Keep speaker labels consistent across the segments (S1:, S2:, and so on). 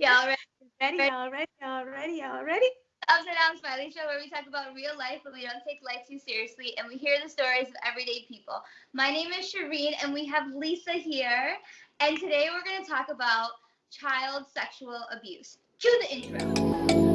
S1: Y'all ready?
S2: Ready, y'all ready, y'all ready, y'all ready?
S1: Upside Down Smiley Show, where we talk about real life and we don't take life too seriously, and we hear the stories of everyday people. My name is Shireen, and we have Lisa here, and today we're going to talk about child sexual abuse. Cue the intro.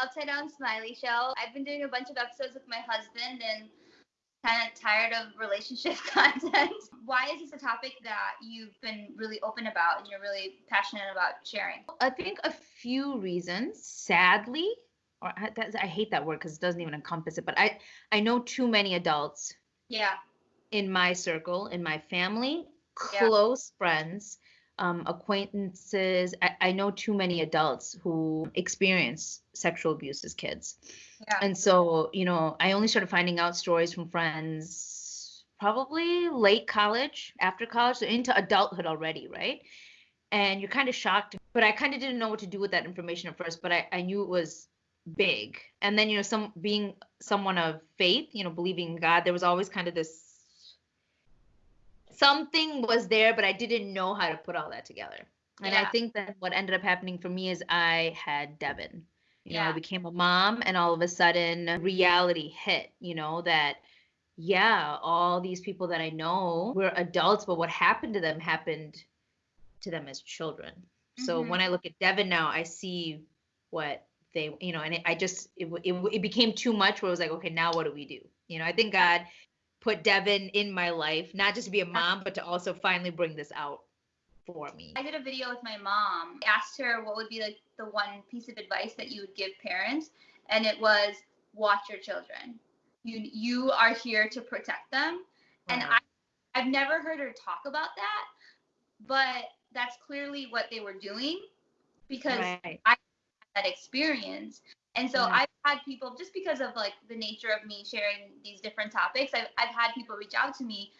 S1: Upside Down Smiley Show. I've been doing a bunch of episodes with my husband and kind of tired of relationship content. Why is this a topic that you've been really open about and you're really passionate about sharing?
S2: I think a few reasons. Sadly, or I, I hate that word because it doesn't even encompass it. But I I know too many adults
S1: Yeah.
S2: in my circle, in my family,
S1: Yeah.
S2: close friends, um, acquaintances. I, I know too many adults who experience sexual abuse as kids.
S1: Yeah.
S2: And so, you know, I only started finding out stories from friends probably late college, after college, so into adulthood already, right? And you're kind of shocked. But I kind of didn't know what to do with that information at first, but I, I knew it was big. And then, you know, some being someone of faith, you know, believing God, there was always kind of this something was there, but I didn't know how to put all that together. And I think that what ended up happening for me is I had Devin. You know, I became a mom, and all of a sudden, reality hit, you know, that, yeah, all these people that I know were adults, but what happened to them happened to them as children. So
S1: Mhm.
S2: when I look at Devin now, I see what they, you know, and it, I just, it, it, it became too much where it was like, okay, now what do we do? You know, I think God put Devin in my life, not just to be a mom, but to also finally bring this out for me.
S1: I did a video with my mom. I asked her what would be like the one piece of advice that you would give parents, and it was watch your children. You you are here to protect them. And I I've never heard her talk about that, but that's clearly what they were doing because
S2: Right.
S1: I had that experience. And so
S2: Yeah.
S1: I've had people just because of like the nature of me sharing these different topics, I've, I've had people reach out to me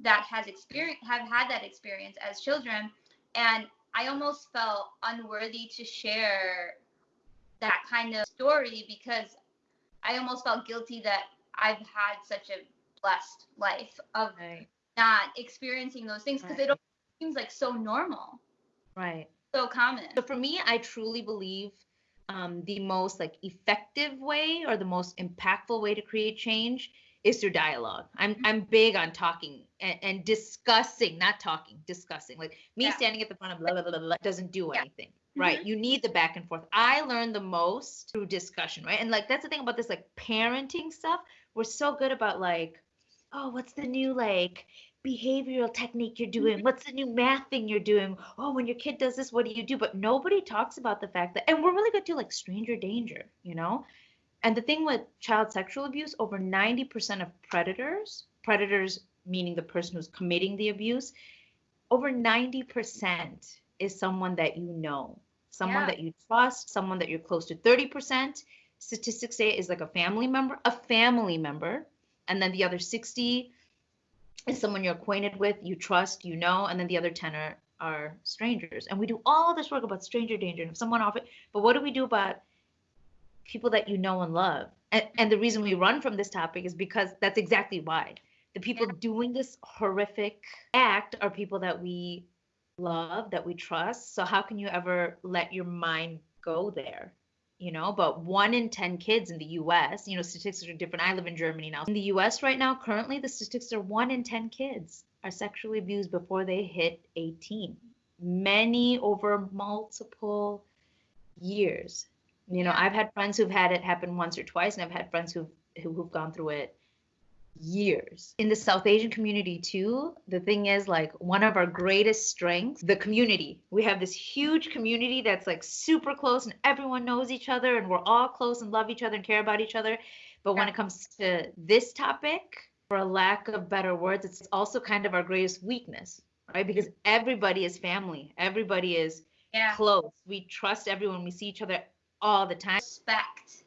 S1: that has experience have had that experience as children and I almost felt unworthy to share that kind of story because I almost felt guilty that I've had such a blessed life of
S2: Right.
S1: not experiencing those things because
S2: Right.
S1: it seems like so normal,
S2: Right.
S1: so common.
S2: So for me, I truly believe um, the most like effective way or the most impactful way to create change is through dialogue. I'm I'm big on talking and, and discussing, not talking, discussing. Like me
S1: Yeah.
S2: standing at the front of blah blah blah, blah, doesn't do
S1: Yeah.
S2: anything. Right. You need the back and forth. I learned the most through discussion, right? And like that's the thing about this like parenting stuff. We're so good about like, oh, what's the new like behavioral technique you're doing? Mm-hmm. What's the new math thing you're doing? Oh, when your kid does this, what do you do? But nobody talks about the fact that, and we're really good to like stranger danger, you know? And the thing with child sexual abuse, over 90% of predators, predators meaning the person who's committing the abuse, over 90% is someone that you know, someone
S1: Yeah.
S2: that you trust, someone that you're close to. 30% statistics say is like a family member, a family member. And then the other 60 is someone you're acquainted with, you trust, you know, and then the other 10 are, are strangers. And we do all this work about stranger danger and if someone off it, but what do we do about people that you know and love? And, and the reason we run from this topic is because that's exactly why. The people doing this horrific act are people that we love, that we trust. So how can you ever let your mind go there? You know, but one in 10 kids in the US, you know, statistics are different. I live in Germany now. In the US right now, currently, the statistics are one in 10 kids are sexually abused before they hit 18. Many over multiple years. You know, I've had friends who've had it happen once or twice, and I've had friends who've who've gone through it years. In the South Asian community too, the thing is like one of our greatest strengths, the community. We have this huge community that's like super close and everyone knows each other and we're all close and love each other and care about each other. But when it comes to this topic, for a lack of better words, it's also kind of our greatest weakness, right? Because everybody is family. Everybody is
S1: Yeah.
S2: close. We trust everyone. We see each other all the time.
S1: respect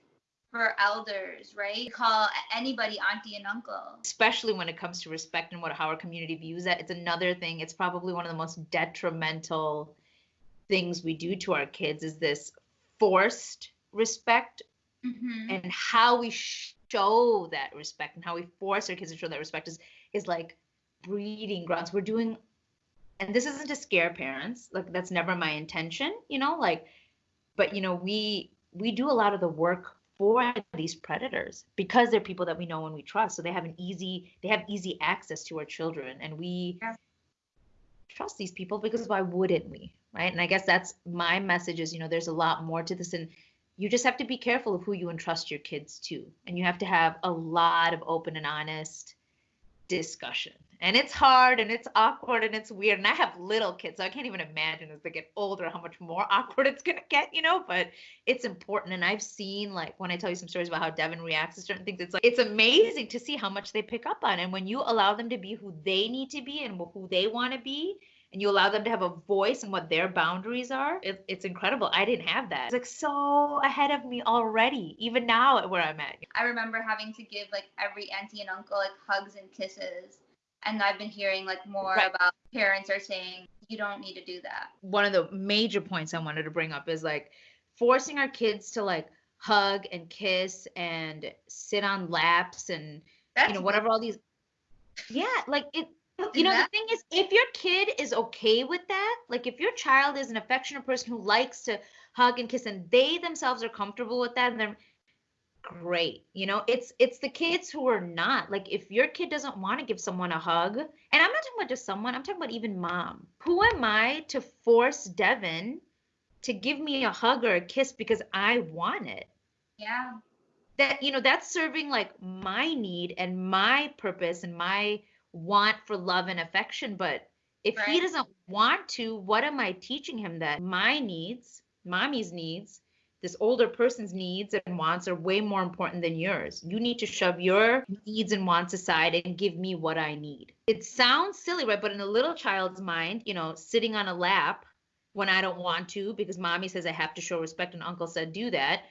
S1: for elders, right? Call anybody auntie and uncle.
S2: especially when it comes to respect and what how our community views that it's another thing it's probably one of the most detrimental things we do to our kids is this forced respect
S1: Mhm.
S2: and how we show that respect and how we force our kids to show that respect is is like breeding grounds we're doing and this isn't to scare parents like that's never my intention you know like but you know we we do a lot of the work for these predators because they're people that we know and we trust. So they have an easy they have easy access to our children. And we
S1: Yeah.
S2: trust these people because why wouldn't we right? And i guess that's my message is you know there's a lot more to this. And you just have to be careful of who you entrust your kids to. And you have to have a lot of open and honest discussion and it's hard and it's awkward and it's weird and i have little kids so i can't even imagine as they get older how much more awkward it's going to get you know but it's important and i've seen like when i tell you some stories about how devin reacts to certain things it's like it's amazing to see how much they pick up on and when you allow them to be who they need to be and who they want to be and you allow them to have a voice and what their boundaries are it, it's incredible i didn't have that it's like so ahead of me already even now at where i'm at
S1: I remember having to give like every auntie and uncle like hugs and kisses. And I've been hearing like more
S2: Right.
S1: about parents are saying you don't need to do that.
S2: one of the major points I wanted to bring up is like forcing our kids to like hug and kiss and sit on laps and
S1: That's
S2: you know whatever all these yeah like it you know the thing is if your kid is okay with that like if your child is an affectionate person who likes to hug and kiss and they themselves are comfortable with that and they're great you know? It's it's the kids who are not like if your kid doesn't want to give someone a hug and i'm not talking about just someone i'm talking about even mom. Who am i to force devin to give me a hug or a kiss because i want it?
S1: Yeah.
S2: that you know that's serving like my need and my purpose and my want for love and affection but if he doesn't want to what am i teaching him that my needs mommy's needs this older person's needs and wants are way more important than yours. You need to shove your needs and wants aside and give me what i need. It sounds silly right? But in a little child's mind you know sitting on a lap when i don't want to because mommy says i have to show respect and uncle said do that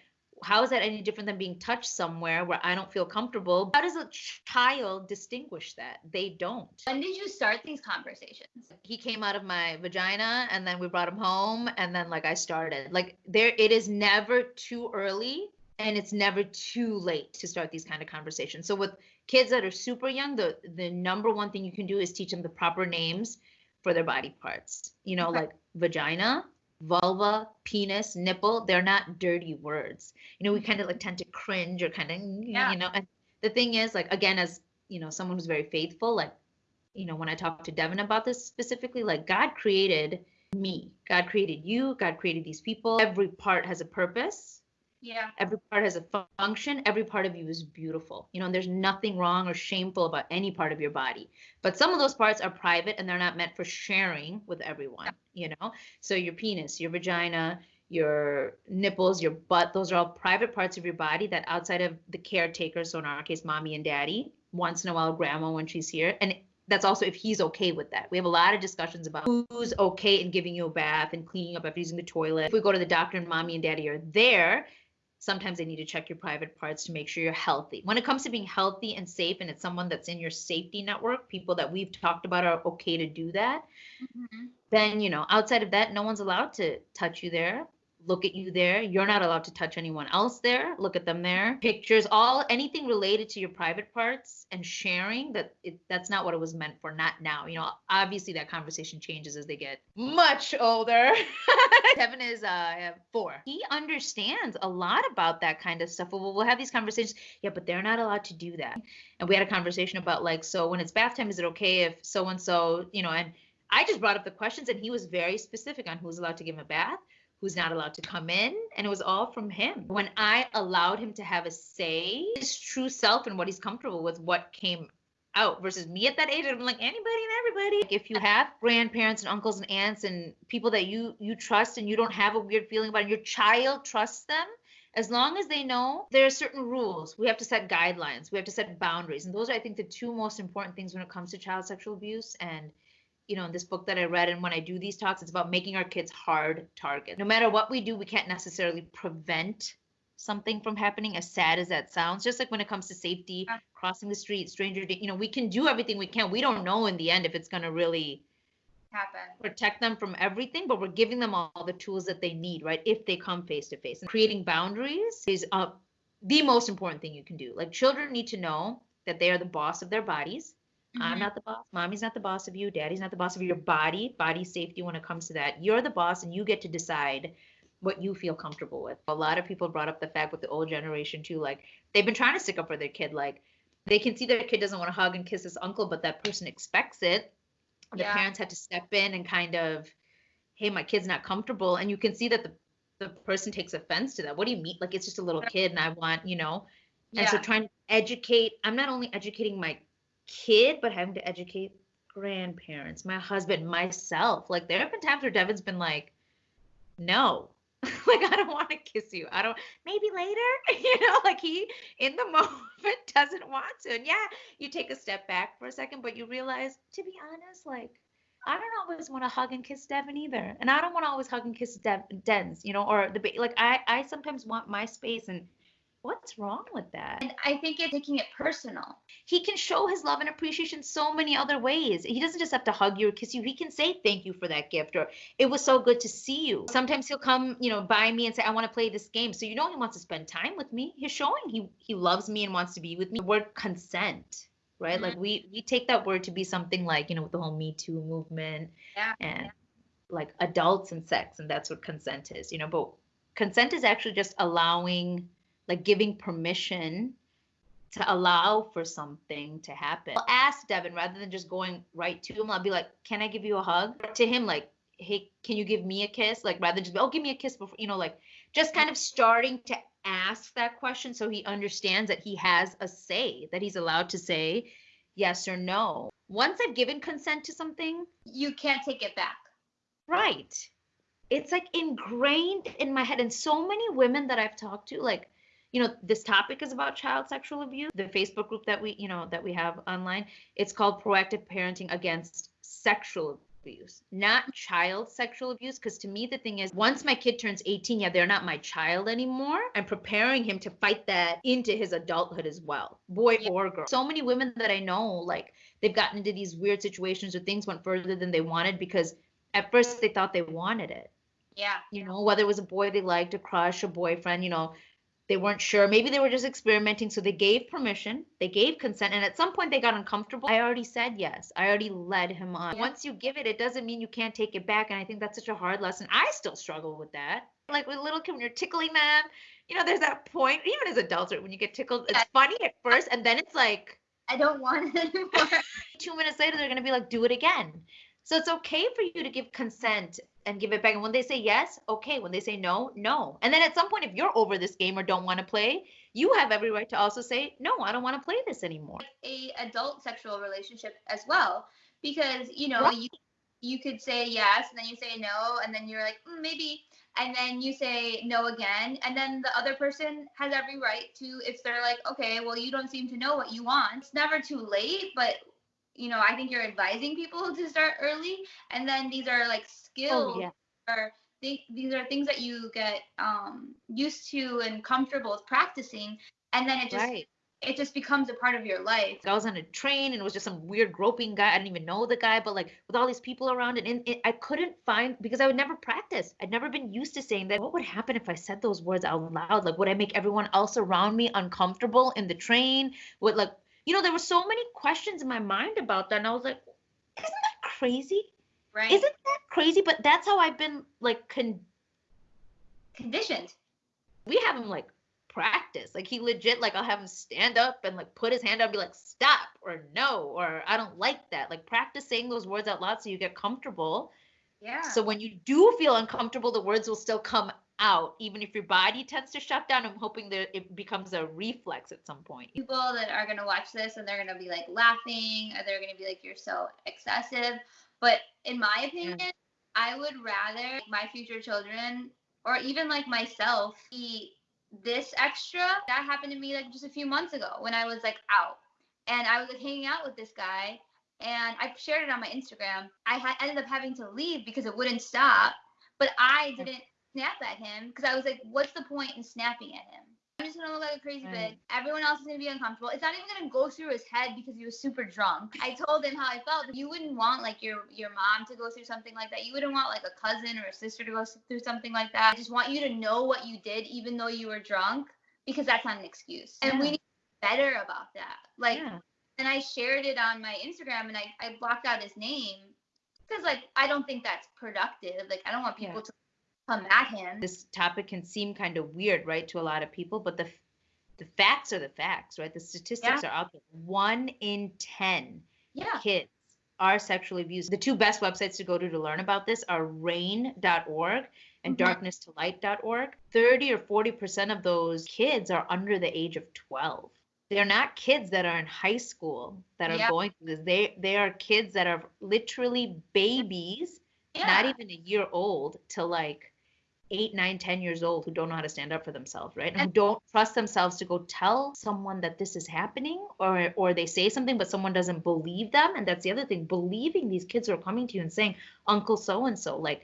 S2: how is that any different than being touched somewhere where I don't feel comfortable? How does a child distinguish that? They don't.
S1: When did you start these conversations?
S2: He came out of my vagina and then we brought him home and then like I started. Like there it is never too early and it's never too late to start these kind of conversations. So with kids that are super young, the the number one thing you can do is teach them the proper names for their body parts. You know,
S1: Okay.
S2: like vagina, vulva, penis, nipple, they're not dirty words. You know, we kind of like tend to cringe or kind of,
S1: Yeah.
S2: you know, and the thing is, like, again, as you know, someone who's very faithful, like, you know, when I talked to Devin about this specifically, like, God created me, God created you, God created these people. Every part has a purpose
S1: Yeah.
S2: every part has a function every part of you is beautiful you know and there's nothing wrong or shameful about any part of your body but some of those parts are private and they're not meant for sharing with everyone you know so your penis your vagina your nipples your butt those are all private parts of your body that outside of the caretaker so in our case mommy and daddy once in a while grandma when she's here and that's also if he's okay with that. We have a lot of discussions about who's okay in giving you a bath and cleaning up after using the toilet. If we go to the doctor and mommy and daddy are there, sometimes they need to check your private parts to make sure you're healthy. When it comes to being healthy and safe, and it's someone that's in your safety network, people that we've talked about are okay to do that,
S1: Mhm.
S2: then, you know, outside of that, no one's allowed to touch you there. Look at you there. You're not allowed to touch anyone else there. Look at them there. Pictures, all anything related to your private parts and sharing that it, that's not what it was meant for. Not now. You know, obviously that conversation changes as they get much older. Kevin is uh four. He understands a lot about that kind of stuff. We'll, we'll have these conversations. Yeah, but they're not allowed to do that. And we had a conversation about like, so when it's bath time, is it okay if so and so, you know, and I just brought up the questions and he was very specific on who's allowed to give him a bath, who's not allowed to come in, and it was all from him. When I allowed him to have a say, his true self and what he's comfortable with, what came out versus me at that age, I'm like anybody and everybody. Like, if you have grandparents and uncles and aunts and people that you you trust and you don't have a weird feeling about, your child trusts them. As long as they know there are certain rules, we have to set guidelines, we have to set boundaries, and those are, I think, the two most important things when it comes to child sexual abuse. And you know, in this book that I read, and when I do these talks, it's about making our kids hard targets. No matter what we do, we can't necessarily prevent something from happening, as sad as that sounds. Just like when it comes to safety, crossing the street, stranger, you know, we can do everything we can. We don't know in the end if it's going to really
S1: happen.
S2: protect them from everything, but we're giving them all the tools that they need, right? If they come face to face. And creating boundaries is uh, the most important thing you can do. Like children need to know that they are the boss of their bodies. I'm
S1: Mhm.
S2: not the boss. Mommy's not the boss of you. Daddy's not the boss of your body. Body safety when it comes to that. You're the boss and you get to decide what you feel comfortable with. A lot of people brought up the fact with the old generation too, like they've been trying to stick up for their kid. Like they can see their kid doesn't want to hug and kiss his uncle, but that person expects it. The
S1: Yeah.
S2: parents had to step in and kind of, hey, my kid's not comfortable. And you can see that the the person takes offense to that. What do you mean? Like it's just a little kid and I want, you know, and so trying to educate, I'm not only educating my kid, but having to educate grandparents, my husband, myself. Like there have been times where Devin's been like, no. like I don't want to kiss you. I don't maybe later. you know, like he in the moment doesn't want to. And yeah, you take a step back for a second, but you realize, to be honest, like I don't always want to hug and kiss Devin either. And I don't want to always hug and kiss Dev- Dens, you know, or the ba- like I I sometimes want my space and what's wrong with that?
S1: And I think it's taking it personal.
S2: he can show his love and appreciation so many other ways. He doesn't just have to hug you or kiss you. He can say thank you for that gift or it was so good to see you. Sometimes he'll come, you know, by me and say I want to play this game. So you know he wants to spend time with me. He's showing he he loves me and wants to be with me. The word consent, right? Like mm-hmm. we we take that word to be something like, you know, with the whole Me Too movement
S1: Yeah.
S2: and like adults and sex and that's what consent is, you know, but consent is actually just allowing like giving permission to allow for something to happen. I'll ask Devin rather than just going right to him. I'll be like, "Can I give you a hug?" To him, like, "Hey, can you give me a kiss?" Like rather than just, "Oh, give me a kiss," before you know, like just kind of starting to ask that question so he understands that he has a say, that he's allowed to say yes or no. Once I've given consent to something,
S1: You can't take it back.
S2: Right. It's like ingrained in my head. And so many women that I've talked to, like, you know, this topic is about child sexual abuse. The Facebook group that we, you know, that we have online, it's called Proactive Parenting Against Sexual Abuse, not child sexual abuse. Because to me, the thing is, once my kid turns 18, yeah, they're not my child anymore. I'm preparing him to fight that into his adulthood as well, boy
S1: Yeah.
S2: or girl. So many women that I know, like, they've gotten into these weird situations or things went further than they wanted because at first they thought they wanted it
S1: Yeah.
S2: you know whether it was a boy they liked a crush a boyfriend you know they weren't sure. Maybe they were just experimenting so they gave permission they gave consent and at some point they got uncomfortable. I already said yes. I already led him on. Once you give it it doesn't mean you can't take it back and i think that's such a hard lesson. I still struggle with that. Like with little kids when you're tickling them you know there's that point even as adults right, when you get tickled it's funny at first and then it's like
S1: I don't want it anymore.
S2: two minutes later they're going to be like do it again so it's okay for you to give consent and give it back. And when they say yes okay. When they say no no. And then at some point if you're over this game or don't want to play you have every right to also say no i don't want to play this anymore.
S1: A adult sexual relationship as well. Because you know
S2: Right.
S1: you you could say yes and then you say no and then you're like mm, maybe and then you say no again. And then the other person has every right to if they're like okay well you don't seem to know what you want. It's never too late but you know i think you're advising people to start early and then these are like skills
S2: oh yeah.
S1: are th- these are things that you get um used to and comfortable with practicing and then it just
S2: right.
S1: it just becomes a part of your life.
S2: I was on a train and it was just some weird groping guy i didn't even know the guy but like with all these people around and, and i couldn't find because i would never practice. I'd never been used to saying that what would happen if i said those words out loud? Like would i make everyone else around me uncomfortable in the train? Would like you know there were so many questions in my mind about that and i was like isn't that crazy
S1: right
S2: isn't that crazy but that's how i've been like con-
S1: conditioned
S2: we have him like practice. Like he legit, like I'll have him stand up and like put his hand up and be like, stop or no, or I don't like that. Like practice saying those words out loud so you get comfortable.
S1: yeah
S2: So when you do feel uncomfortable, the words will still come out, even if your body tends to shut down. I'm hoping that it becomes a reflex at some point.
S1: people that are going to watch this and they're going to be like laughing or they're going to be like you're so excessive but in my opinion i would rather my future children or even like myself be this extra that happened to me like just a few months ago when i was like out and i was like hanging out with this guy and i shared it on my instagram i had ended up having to leave because it wouldn't stop but i didn't snap at him because i was like what's the point in snapping at him i'm just gonna look like a crazy
S2: Right.
S1: bitch. Everyone else is gonna be uncomfortable. It's not even gonna go through his head because he was super drunk. I told him how I felt. You wouldn't want like your your mom to go through something like that. You wouldn't want like a cousin or a sister to go through something like that. I just want you to know what you did, even though you were drunk, because that's not an excuse. And we need to be better about that. Like
S2: yeah.
S1: and I shared it on my Instagram and I, I blocked out his name because like I don't think that's productive. Like I don't want people
S2: Yeah.
S1: to come at him.
S2: this topic can seem kind of weird, right, to a lot of people, but the the facts are the facts, right? The statistics are out there. One in ten
S1: yeah.
S2: kids are sexually abused. The two best websites to go to to learn about this are rainn.org and
S1: Mhm.
S2: darknesstolight.org. 30 or 40% of those kids are under the age of 12. They're not kids that are in high school that are
S1: Yeah.
S2: going through this. They they are kids that are literally babies
S1: Yeah.
S2: not even a year old to like eight, nine, ten years old who don't know how to stand up for themselves, right? And who don't trust themselves to go tell someone that this is happening or or they say something but someone doesn't believe them. And that's the other thing, believing these kids who are coming to you and saying, Uncle so and so. Like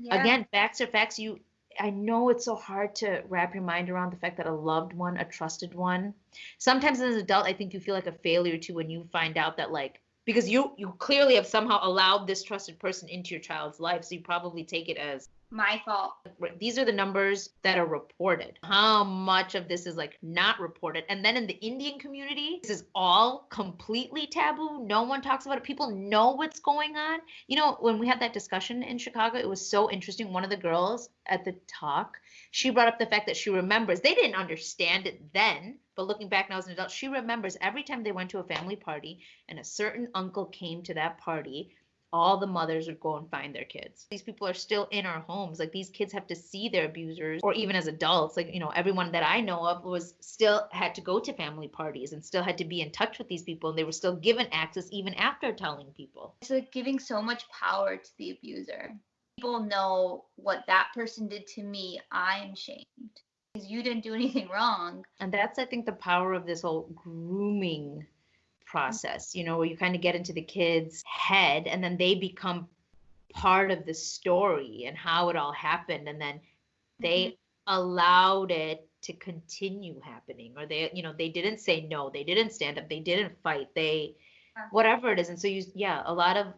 S1: Yeah.
S2: again, facts are facts. You I know it's so hard to wrap your mind around the fact that a loved one, a trusted one. Sometimes as an adult, I think you feel like a failure too when you find out that like because you you clearly have somehow allowed this trusted person into your child's life, so you probably take it as
S1: my fault.
S2: these are the numbers that are reported. How much of this is like not reported? And then in the Indian community, this is all completely taboo. No one talks about it. People know what's going on. You know, when we had that discussion in Chicago, it was so interesting. One of the girls at the talk, she brought up the fact that she remembers, they didn't understand it then, but looking back now as an adult, she remembers every time they went to a family party and a certain uncle came to that party, all the mothers would go and find their kids. These people are still in our homes. Like these kids have to see their abusers, or even as adults, like, you know, everyone that I know of was still had to go to family parties and still had to be in touch with these people. And they were still given access even after telling people.
S1: It's like giving so much power to the abuser. People know what that person did to me. I'm shamed you didn't do anything wrong.
S2: And that's, I think, the power of this whole grooming process, you know, where you kind of get into the kid's head and then they become part of the story and how it all happened. And then they mm-hmm. allowed it to continue happening or they you know they didn't say no they didn't stand up they didn't fight they whatever it is and so you yeah a lot of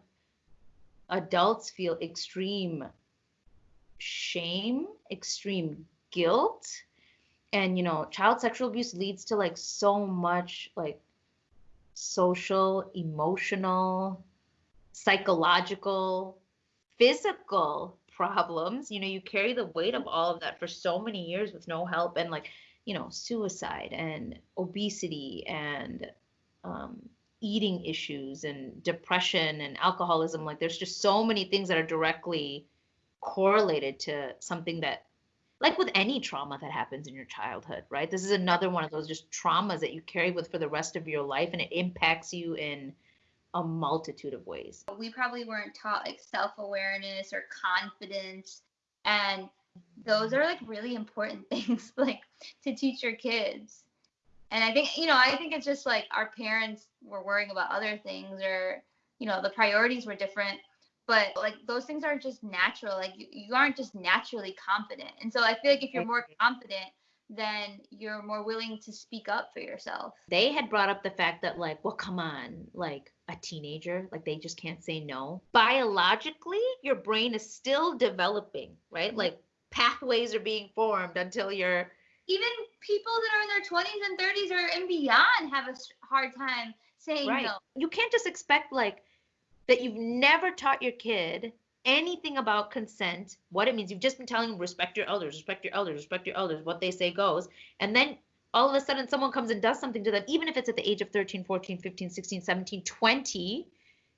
S2: adults feel extreme shame extreme guilt and you know child sexual abuse leads to like so much like social emotional psychological physical problems. You know you carry the weight of all of that for so many years with no help and like you know suicide and obesity and um, eating issues and depression and alcoholism. Like there's just so many things that are directly correlated to something that like with any trauma that happens in your childhood right this is another one of those just traumas that you carry with for the rest of your life and it impacts you in a multitude of ways
S1: We probably weren't taught like self awareness or confidence. And those are like really important things like to teach your kids. And I think, you know, I think it's just like our parents were worrying about other things or, you know, the priorities were different. But like those things aren't just natural. Like you, you aren't just naturally confident. And so I feel like if you're more confident, then you're more willing to speak up for yourself.
S2: they had brought up the fact that like well come on like a teenager like they just can't say no biologically your brain is still developing right mm-hmm. like pathways are being formed until you're
S1: Even people that are in their 20s and 30s or and beyond have a hard time saying
S2: right
S1: no.
S2: you can't just expect like that you've never taught your kid anything about consent what it means you've just been telling them respect your elders respect your elders respect your elders what they say goes and then all of a sudden someone comes and does something to them even if it's at the age of 13 14 15 16 17 20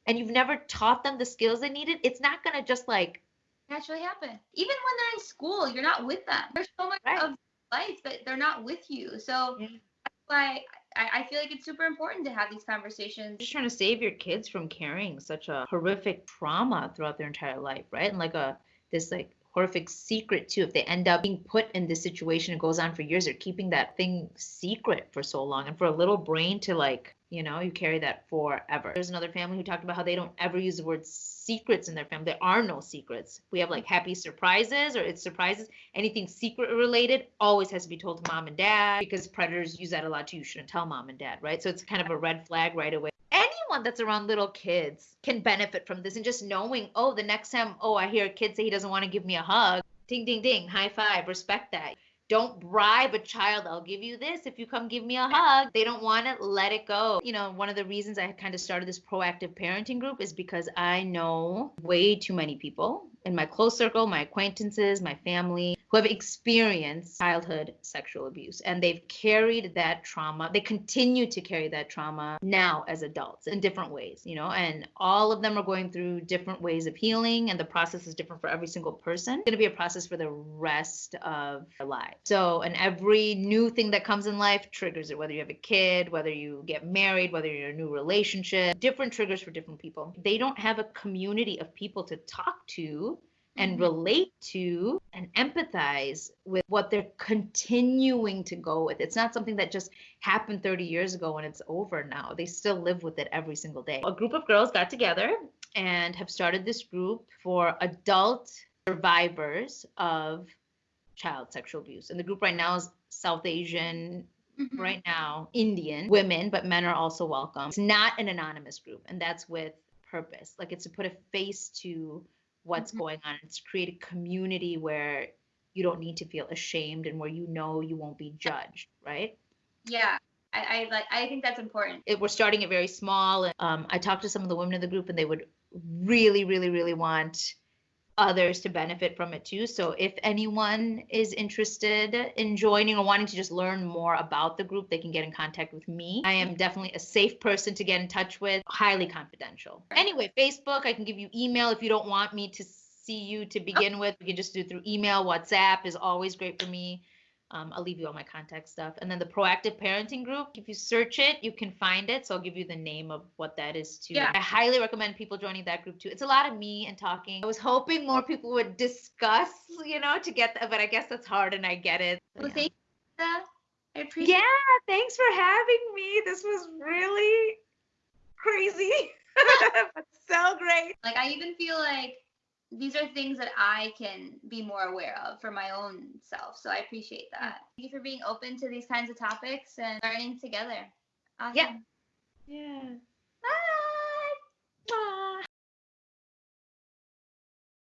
S2: and you've never taught them the skills they needed it's not going to just like
S1: naturally happen. Even when they're in school, you're not with them. There's so much
S2: Right.
S1: of life that they're not with you. So
S2: Yeah.
S1: that's why I, I feel like it's super important to have these conversations.
S2: just trying to save your kids from carrying such a horrific trauma throughout their entire life, right? And like a this like horrific secret too. If they end up being put in this situation, it goes on for years. They're keeping that thing secret for so long, and for a little brain to like You know, you carry that forever. There's another family who talked about how they don't ever use the word secrets in their family. There are no secrets. We have like happy surprises or it's surprises. Anything secret related always has to be told to mom and dad because predators use that a lot too. You shouldn't tell mom and dad, right? So it's kind of a red flag right away. Anyone that's around little kids can benefit from this and just knowing, oh, the next time, oh, I hear a kid say he doesn't want to give me a hug, ding, ding, ding, high five, respect that. Don't bribe a child. I'll give you this if you come give me a hug. They don't want it. Let it go. You know, one of the reasons I kind of started this proactive parenting group is because I know way too many people in my close circle, my acquaintances, my family who have experienced childhood sexual abuse and they've carried that trauma. They continue to carry that trauma now as adults in different ways, you know, and all of them are going through different ways of healing and the process is different for every single person. It's going to be a process for the rest of their lives. So, and every new thing that comes in life triggers it, whether you have a kid, whether you get married, whether you're in a new relationship, different triggers for different people. They don't have a community of people to talk to and
S1: Mhm.
S2: relate to and empathize with what they're continuing to go with. It's not something that just happened 30 years ago and it's over now. They still live with it every single day. A group of girls got together and have started this group for adult survivors of child sexual abuse. And the group right now is South Asian,
S1: Mhm.
S2: right now Indian women, but men are also welcome. It's not an anonymous group, and that's with purpose. Like it's to put a face to what's
S1: Mhm.
S2: going on. It's create a community where you don't need to feel ashamed and where you know you won't be judged, right?
S1: Yeah. I, I like I think that's important.
S2: It, we're starting it very small. And, um, I talked to some of the women in the group, and they would really, really, really want others to benefit from it too. So if anyone is interested in joining or wanting to just learn more about the group, they can get in contact with me. I am definitely a safe person to get in touch with, highly confidential. Anyway, Facebook, I can give you email if you don't want me to see you to oh. begin with. We can just do it through email. WhatsApp is always great for me. Um, I'll leave you all my contact stuff. And then the proactive parenting group, if you search it, you can find it. So I'll give you the name of what that is too.
S1: Yeah.
S2: I highly recommend people joining that group too. It's a lot of me and talking. I was hoping more people would discuss, you know, to get that, but I guess that's hard and I get it.
S1: Well,
S2: Yeah.
S1: thank you. I appreciate
S2: Yeah, thanks for having me. This was really crazy, but so great.
S1: like I even feel like these are things that I can be more aware of for my own self. So I appreciate that. Mm-hmm. Thank you for being open to these kinds of topics and learning together. Awesome.
S2: Yeah. Yeah. Bye. Bye.